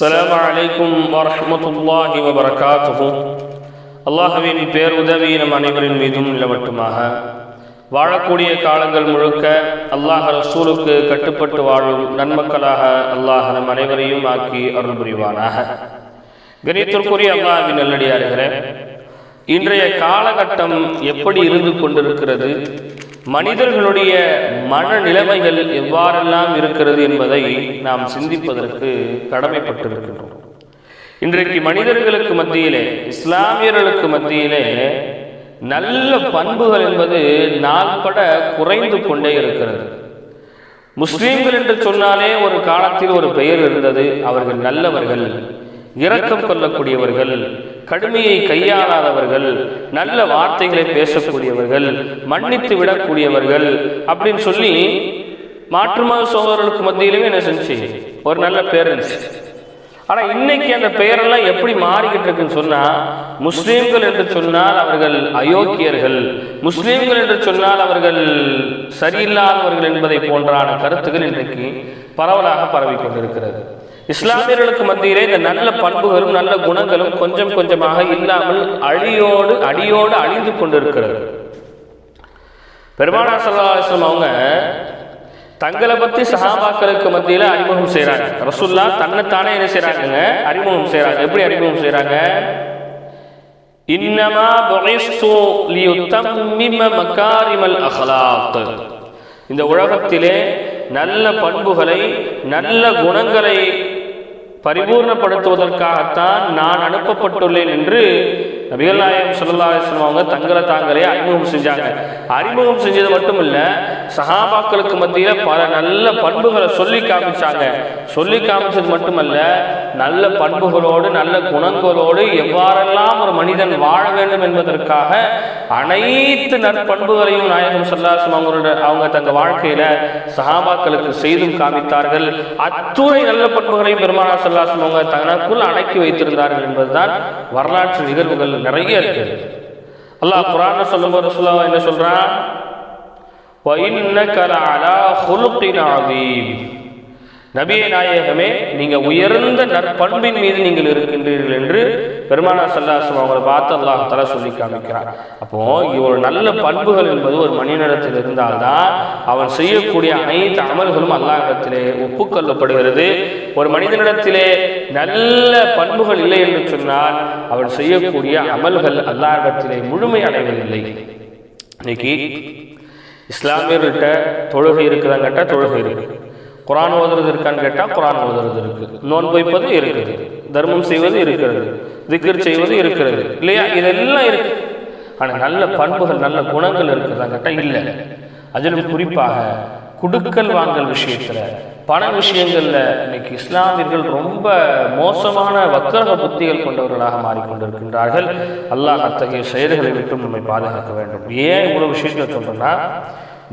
அஸ்லாம் வலைக்கும் வரமத்துல்லாஹி வபரகாத்துகும் அல்லாஹுவின் பேருதவி நம் அனைவரின் மீதும் நிலவட்டுமாக. வாழக்கூடிய காலங்கள் முழுக்க அல்லாஹ் ரசூலுக்கு கட்டுப்பட்டு வாழும் நன்மக்களாக அல்லாஹ் நம் அனைவரையும் ஆக்கி அருள் புரிவானாக கணித்திற்குரிய அல்லாஹின் நல்லடியாருகிறேன் இன்றைய காலகட்டம் எப்படி இருந்து கொண்டிருக்கிறது? மனிதர்களுடைய மனநிலைமைகள் எவ்வாறெல்லாம் இருக்கிறது என்பதை நாம் சிந்திப்பதற்கு கடமைப்பட்டிருக்கின்றோம். இன்றைக்கு மனிதர்களுக்கு மத்தியிலே இஸ்லாமியர்களுக்கு மத்தியிலே நல்ல பண்புகள் என்பது நாள்பட குறைந்து கொண்டே இருக்கிறது. முஸ்லீம்கள் என்று சொன்னாலே ஒரு காலத்தில் ஒரு பெயர் இருந்தது அவர்கள் நல்லவர்கள் இரக்கம் கொள்ளக்கூடியவர்கள் கடுமையை கையாளாதவர்கள் நல்ல வார்த்தைகளை பேசக்கூடியவர்கள் மன்னித்து விடக்கூடியவர்கள் அப்படின்னு சொல்லி மாற்றுமத சோதரர்களுக்கு மத்தியிலுமே என்ன செஞ்சு ஒரு நல்ல பேர் இருந்துச்சு. ஆனா இன்னைக்கு அந்த பெயரெல்லாம் எப்படி மாறிக்கிட்டு இருக்குன்னு சொன்னா முஸ்லீம்கள் என்று சொன்னால் அவர்கள் அயோக்கியர்கள் முஸ்லீம்கள் என்று சொன்னால் அவர்கள் சரியில்லாதவர்கள் என்பதை போன்றான கருத்துக்கள் இன்றைக்கு பரவலாக பரவி கொண்டிருக்கிறது இஸ்லாமியர்களுக்கு மத்தியிலே இந்த நல்ல பண்புகளும் நல்ல குணங்களும் கொஞ்சம் கொஞ்சமாக இல்லாமல் அழியோடு அடியோடு அழிந்து கொண்டிருக்கிறது. பெருமானா சல்லாஸ்லம் அவங்க தங்களை பத்தி சஹாபாக்களுக்கு மத்தியில அறிமுகம் செய்யறாங்க ரசுல்லா தன்னைத்தானே என்ன செய்யறாங்க அறிமுகம் செய்யறாங்க எப்படி அறிமுகம் செய்யறாங்க இன்னமா மக்காரிமல் லியுத்தம்மிம இந்த உலகத்திலே நல்ல பண்புகளை நல்ல குணங்களை பரிபூர்ணப்படுத்துவதற்காகத்தான் நான் அனுப்பப்பட்டுள்ளேன் என்று நபிகள் நாயகம் சொல்லா அவங்க தங்களை தாங்களே அறிமுகம் செஞ்சாங்க. அறிமுகம் செஞ்சது மட்டும் இல்லை சஹாபாக்களுக்கு மத்தியில் பல நல்ல பண்புகளை சொல்லி காமிச்சாங்க. சொல்லி காமிச்சது மட்டுமல்ல நல்ல பண்புகளோடு நல்ல குணங்களோடு எவ்வாறெல்லாம் ஒரு மனிதன் வாழ வேண்டும் என்பதற்காக அனைத்து நற்பண்புகளையும் நாயகம் சொல்லாசம் அவங்களோட அவங்க தங்க வாழ்க்கையில சஹாபாக்களுக்கு செய்தும் காமித்தார்கள். அத்துணை நல்ல பண்புகளையும் பெருமானா சொல்லாசம் அவங்க தனக்குள் அடக்கி வைத்திருந்தார்கள் என்பதுதான் வரலாற்று நிகழ்வுகள் நிறைய இருக்கு அல்லாஹ் குரான் சொல்லும்போது சொல்ல என்ன சொல்றான்? நபிய நாயகமே நீங்க உயர்ந்த நற்பண்பின் மீது நீங்கள் இருக்கின்றீர்கள் என்று பெருமானா சல்லாசம் அவங்களை பார்த்து அல்லாஹ் தலா சொல்லி காமிக்கிறார். அப்போ ஒரு நல்ல பண்புகள் என்பது ஒரு மனிதனிடத்தில் இருந்தால்தான் அவன் செய்யக்கூடிய அனைத்து அமல்களும் அல்லாஹிடத்திலே ஒப்புக்கொள்ளப்படுகிறது. ஒரு மனிதனிடத்திலே நல்ல பண்புகள் இல்லை என்று சொன்னால் அவன் செய்யக்கூடிய அமல்கள் அல்லாஹிடத்திலே முழுமை அடைவதில்லை. இன்னைக்கு இஸ்லாமியர்கிட்ட தொழுகை இருக்குதான்னு கேட்டால் தொழுகை இருக்கு. குரான் ஓதுறது இருக்கான்னு கேட்டால் குரான் ஓதுறது இருக்கு. நோன்பு வைப்பது இருக்குது. தர்மம் செய்வது இருக்கிறது. திக்கர் செய்வது இருக்கிறது. இல்லையா? இதெல்லாம் இருக்கு. ஆனால் நல்ல பண்புகள் நல்ல குணங்கள் இருக்கிறதா கேட்டால் இல்லை. அதிலும் குறிப்பாக குடுக்கல் வாங்கல் விஷயத்துல பண விஷயங்களில் இன்னைக்கு இஸ்லாமியர்கள் ரொம்ப மோசமான வக்கரக புத்திகள் கொண்டவர்களாக மாறிக்கொண்டிருக்கின்றார்கள். அல்லாஹ் அத்தகைய செயல்களை விட்டும் நம்மை பாதுகாக்க வேண்டும். ஏன் இவ்வளவு விஷயங்கள் சொல்றேன்னா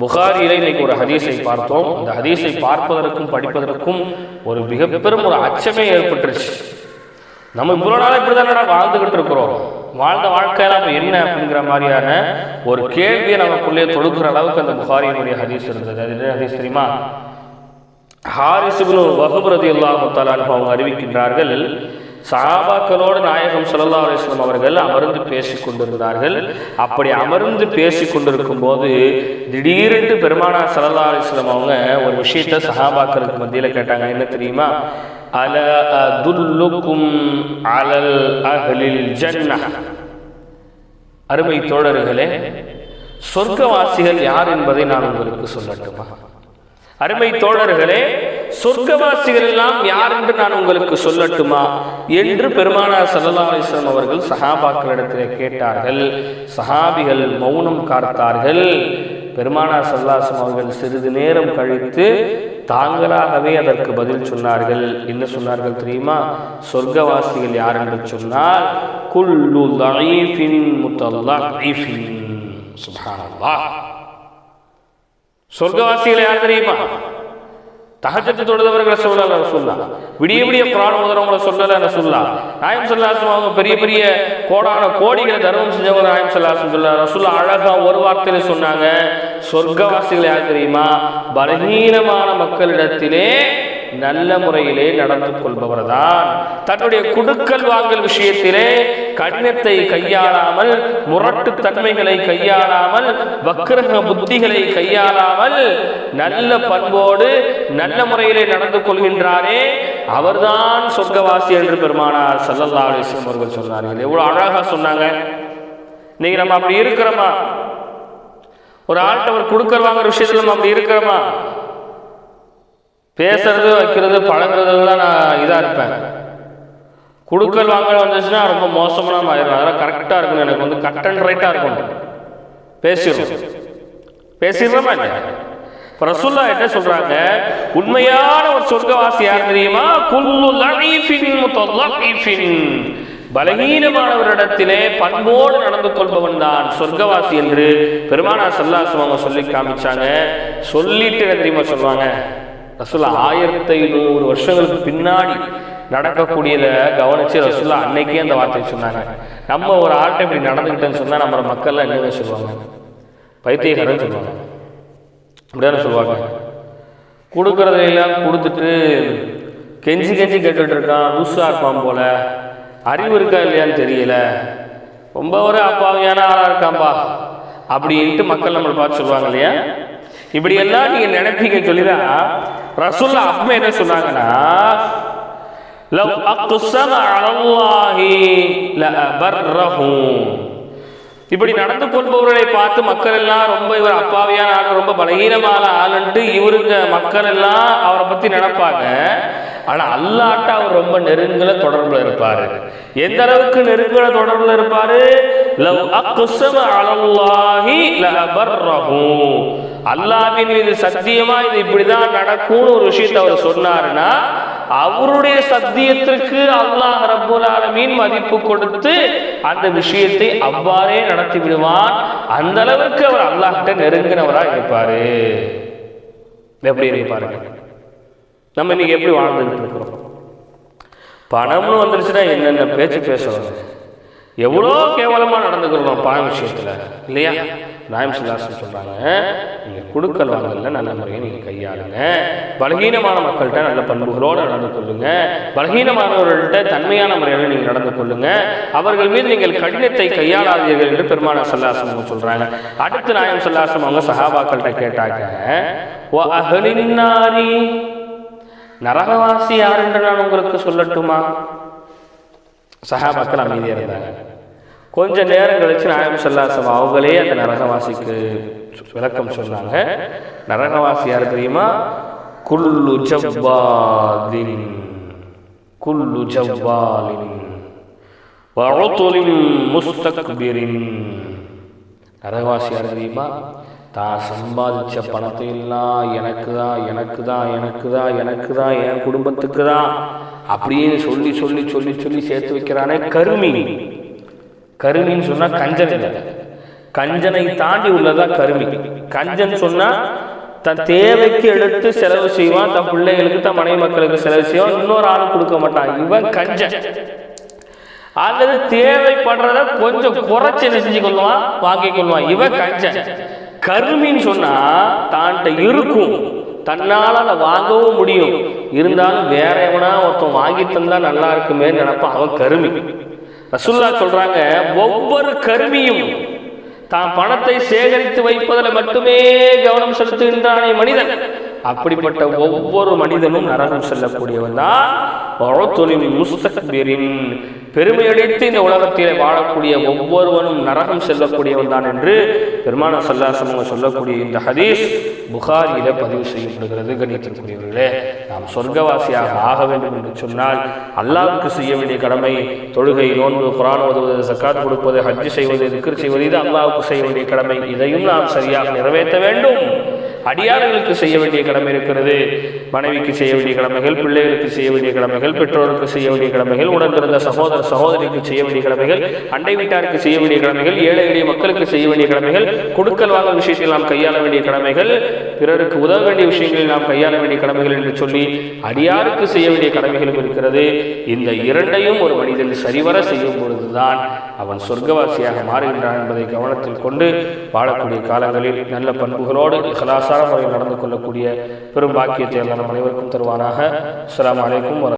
புகாரியில இன்னைக்கு ஒரு ஹதீஸை பார்த்தோம். அந்த ஹதீஸை பார்ப்பதற்கும் படிப்பதற்கும் ஒரு மிக பெரும் ஒரு அச்சமே ஏற்பட்டுருச்சு. நம்ம இவ்வளோ நாள் இப்படி தானடா வாழ்ந்துகிட்டு இருக்கிறோம். வாழ்ந்த வாழ்க்கையில் நம்ம என்ன அப்படிங்கிற மாதிரியான ஒரு கேள்வியை நமக்குள்ளே தொடுக்கிற அளவுக்கு அந்த புகாரியினுடைய ஹதீஸ் இருந்தது. அது என்ன ஹதீஸ் தெரியுமா? ஹாரிசுபுனு வகுபரதி அல்லாஹு அவங்க அறிவிக்கின்றார்கள் சஹாபாக்களோடு நாயகம் சல்லா அலிஸ்லாம் அவர்கள் அமர்ந்து பேசி கொண்டிருந்தார்கள். அப்படி அமர்ந்து பேசி கொண்டிருக்கும் போது திடீரென்று பெருமானா சல்லா அலிஸ்லாம் அவங்க ஒரு விஷயத்த சஹாபாக்களுக்கு மத்தியில் கேட்டாங்க. என்ன தெரியுமா? அல அதுல்லுக்கும் அலல் அகலில் ஜன்னா அருமை தோழர்களே சொர்க்கவாசிகள் யார் என்பதை நான் உங்களுக்கு சொல்லட்டுமா? அருமை தோழர்களே சொர்க்கவாசிகள் எல்லாம் யார் என்று நான் உங்களுக்கு சொல்லட்டுமா? என்று பெருமானார் சல்லா அலிஸ்லாம் அவர்கள் சஹாபாக்களிடத்தில் கேட்டார்கள். சஹாபிகள் மௌனம் காத்தார்கள். பெருமானார் சல்லாசம் அவர்கள் சிறிது நேரம் கழித்து தாங்களாகவே அதற்கு பதில் சொன்னார்கள். என்ன சொன்னார்கள் தெரியுமா? சொர்க்கவாசிகள் யார் என்று சொன்னால் குல்லு சொர்க்கவாசிகள் யார் தெரியுமா? தகஜத்து தொழுதவர்களை சொல்லல சொல்லலாம் விடிய விடிய குரான் ஓதுறவங்களை சொல்லல சொல்லலாம் நாயம் சொல்லாசம் அவங்க பெரிய பெரிய கோடான கோடிகளை தர்மம் செஞ்சவங்க நாயம் சொல்லாசம் சொல்ல ரசூல்லா அழகா ஒரு வார்த்தையில சொன்னாங்க சொர்க்கவாசிகள் யார் தெரியுமா? பலகீனமான மக்களிடத்திலே நல்ல முறையிலே நடந்து கொள்பவர் தான் தன்னுடைய குடுக்கல் வாங்கல் விஷயத்திலே கடினத்தை கையாளாமல் முரட்டு தன்மைகளை கையாளாமல் வக்கிரக புத்திகளை கையாளாமல் நல்ல பண்போடு நல்ல முறையிலே நடந்து கொள்கின்றாரே. அவர்தான் சொர்க்கவாசி என்று பெருமானார் சல்லல்லா அலிஸ்லம் அவர்கள் சொன்னார்கள். எவ்வளவு அழகா சொன்னாங்க. இன்னைக்கு நம்ம அப்படி இருக்கிறோமா? ஒரு ஆள்கிட்ட ஒரு கொடுக்கல் வாங்குற விஷயத்துல நம்ம அப்படி இருக்கிறோமா? பேசுறது வைக்கிறது பழகுறதுலாம் நான் இதாக இருப்பேன். கொடுக்கல் வாங்கல் வந்துச்சுன்னா ரொம்ப மோசமான ஆயிடும் அதெல்லாம் கரெக்டாக இருக்கணும். எனக்கு வந்து கட் அண்ட் ரைட்டாக இருக்கணும். பேசிடுறோம். பேசிடுறோமா இல்லையா இப்போ என்ன சொல்றாங்க? உண்மையான ஒரு சொர்க்கவாசி யார் தெரியுமா? குல்லு லஈஃபின் முத்தலஈஃபின் பலகீனமானவரிடத்திலே பண்போடு நடந்து கொள்பவன் தான் சொர்க்கவாசி என்று பெருமானா சல்லாசம் அவங்க சொல்லி காமிச்சாங்க. சொல்லிட்டு என்ன தெரியுமா சொல்லுவாங்க? ரசுல்லா ஆயிரத்தி ஐநூறு வருஷங்களுக்கு பின்னாடி நடக்கக்கூடியதை கவனிச்சு ரசுல்லா அன்னைக்கே அந்த வார்த்தையை சொன்னாங்க. நம்ம ஒரு ஆள்கிட்ட இப்படி நடந்துக்கிட்டேன்னு சொன்னால் நம்ம மக்கள்லாம் என்ன சொல்லுவாங்க? பைத்தியக்காரன் சொல்லுவாங்க. அப்படிதானே சொல்லுவாங்க. கொடுக்கறதையெல்லாம் கொடுத்துட்டு கெஞ்சி கெஞ்சி கேட்டுட்டு இருக்கான் லூசா இருப்பான் போல. அறிவு இருக்கா இல்லையான்னு தெரியல. ரொம்ப ஒரு அப்பாவியான ஆளாக இருக்காம்பா அப்படின்ட்டு மக்கள் நம்மளை பார்த்து சொல்லுவாங்க இல்லையா? இப்படியெல்லாம் நீங்கள் நீங்க நினைப்பீங்க சொல்லிதான் ரசூல்லா அப்ப என்ன சொன்னாங்கன்னா لو أقسم على الله لأبره இப்படி நடந்து கொள்பவர்களை பார்த்து மக்கள் எல்லாம் ரொம்ப இவர் அப்பாவியான ஆள் ரொம்ப பலகீனமான ஆளுன்ட்டு இவருங்க மக்கள் எல்லாம் அவரை பத்தி நினைப்பாங்க ஆனா அல்லாட்ட அவர் ரொம்ப நெருங்கல தொடர்புல இருப்பாரு எந்த அளவுக்கு நெருங்கல தொடர்புல இருப்பாரு லவ் அக்ஸம அலல்லாஹி லஅபர்ரஹு அல்லாவின் மீது சத்தியமா இது இப்படிதான் நடக்கும்னு ஒரு விஷயத்தை அவர் சொன்னாருன்னா அவருடைய சத்தியத்திற்கு அல்லாஹ் ரபுல் ஆலமீன் மதிப்பு கொடுத்து அந்த விஷயத்தை அவ்வாறே நடத்தி விடுவான். அந்த அளவுக்கு அவர் அல்லாஹ்கிட்ட நெருங்கினவராக இருப்பாரு. எப்படி இருப்பாரு நம்ம இன்னைக்கு எப்படி வாழ்ந்துட்டு இருக்கிறோம்? பணம்னு வந்துருச்சுன்னா என்னென்ன பேச்சு பேசுவாங்க? எவ்வளோ கேவலமாக நடந்துக்கிறோம் பணம் விஷயத்தில். இல்லையா? நாயம் சுல்லாசன் சொல்கிறாங்க நீங்கள் கொடுக்கல் வாங்கல நல்ல முறையை நீங்கள் கையாளுங்க. பலகீனமான மக்கள்கிட்ட நல்ல பண்புகளோடு நடந்து கொள்ளுங்க. பலகீனமானவர்கள்ட்ட தன்மையான முறையில் நீங்கள் நடந்து கொள்ளுங்க. அவர்கள் மீது நீங்கள் கடினத்தை கையாளாதீர்கள் என்று பெருமான சல்லாசம் அவங்க அடுத்து நாயம் சல்லாசம் அவங்க சஹாபாக்கள்கிட்ட கேட்டாங்க ஓ அகலின் நரகவாசி யார் என்று நான் உங்களுக்கு சொல்லட்டுமா? சஹாபாக்கள் அமைதியாக இருந்தாங்க. கொஞ்ச நேரம் கழிச்சு நாயம் சல்லாசம் அவங்களே அந்த நரகவாசிக்கு விளக்கம் சொன்னாங்க. நரகவாசி யார் தெரியுமா? குல்லு ஜவ்வாதின் குல்லு ஜவ்வாலின் வஅதுலின் முஸ்தக்பிரின். நரகவாசி யார் தெரியுமா? தான் சம்பாதிச்ச பணத்தை எல்லாம் எனக்கு தான் எனக்கு தான் எனக்கு தான் எனக்கு தான் என் குடும்பத்துக்கு தான் அப்படின்னு சொல்லி சொல்லி சொல்லி சொல்லி சேர்த்து வைக்கிறானே கருமினி. கருமின்னு சொன்னா கஞ்சன் இல்லை. கஞ்சனை தாண்டி உள்ளதா கருமி கஞ்சன் சொன்னா தன் தேவைக்கு எடுத்து செலவு செய்வான் தன் பிள்ளைகளுக்கு தன் மனைவி மக்களுக்கு செலவு செய்வான் இன்னொரு ஆள் கொடுக்க மாட்டான். இவன் கஞ்சன். அல்லது தேவைப்படுறத கொஞ்சம் குறைச்சி செஞ்சு கொள்வான் வாங்கி கொள்வான். இவன் கஞ்சன். கருமின்னு சொன்னா தான்கிட்ட இருக்கும். தன்னால் அதை வாங்கவும் முடியும். இருந்தாலும் வேற எவனா ஒருத்தன் வாங்கி தந்தா நல்லா இருக்குமே நினைப்பான் அவன் கருமி. ரசுல்லா சொல்றாங்க ஒவ்வொரு கருமியும் தான் பணத்தை சேகரித்து வைப்பதில் மட்டுமே கவனம் செலுத்துகின்றானே மனிதன். அப்படிப்பட்ட ஒவ்வொரு மனிதனும் நரகம் செல்லக்கூடியவன் தான். முஸ்தக்பிரின். பெருமையடித்து இந்த உலகத்திலே வாழக்கூடிய ஒவ்வொருவனும் நரகம் செல்லக்கூடியவன் தான் என்று பெருமான சல்லாசம் அவங்க சொல்லக்கூடிய இந்த ஹதீஸ் புகாரியில பதிவு செய்யப்படுகிறது. கணித்திற்குரியவர்களே நாம் சொர்க்கவாசியாக ஆக வேண்டும் என்று சொன்னால் அல்லாவுக்கு செய்ய வேண்டிய கடமை தொழுகை நோன்பு குரான் ஓதுவது சக்காத் கொடுப்பது ஹஜ்ஜு செய்வது திக்ர் செய்வது இது அல்லாவுக்கு செய்ய வேண்டிய கடமை. இதையும் நாம் சரியாக நிறைவேற்ற வேண்டும். அடியார்களுக்கு செய்ய வேண்டிய கடமை இருக்கிறது. மனைவிக்கு செய்ய வேண்டிய கடமைகள் பிள்ளைகளுக்கு செய்ய வேண்டிய கடமைகள் பெற்றோருக்கு செய்ய வேண்டிய கடமைகள் உடன் பிறந்த சகோதர சகோதரிக்கு செய்ய வேண்டிய கடமைகள் அண்டை வீட்டாருக்கு செய்ய வேண்டிய கடமைகள் ஏழை எளிய மக்களுக்கு செய்ய வேண்டிய கடமைகள் கொடுக்கல் வாங்கல் விஷயத்தில் நாம் கையாள வேண்டிய கடமைகள் பிறருக்கு உதவ வேண்டிய விஷயங்களில் நாம் கையாள வேண்டிய கடமைகள் என்று சொல்லி அடியாருக்கு செய்ய வேண்டிய கடமைகளும் இருக்கிறது. இந்த இரண்டையும் ஒரு மனிதன் சரிவர செய்யும் பொழுதுதான் அவன் சொர்க்கவாசியாக மாறுகின்றான் என்பதை கவனத்தில் கொண்டு வாழக்கூடிய காலங்களில் நல்ல பண்புகளோடு கலாசார முறையில் நடந்து கொள்ளக்கூடிய பெரும் பாக்கியத்தை எல்லாம் அனைவருக்கும் தருவானாக. அஸ்லாம் வலைக்கும் வர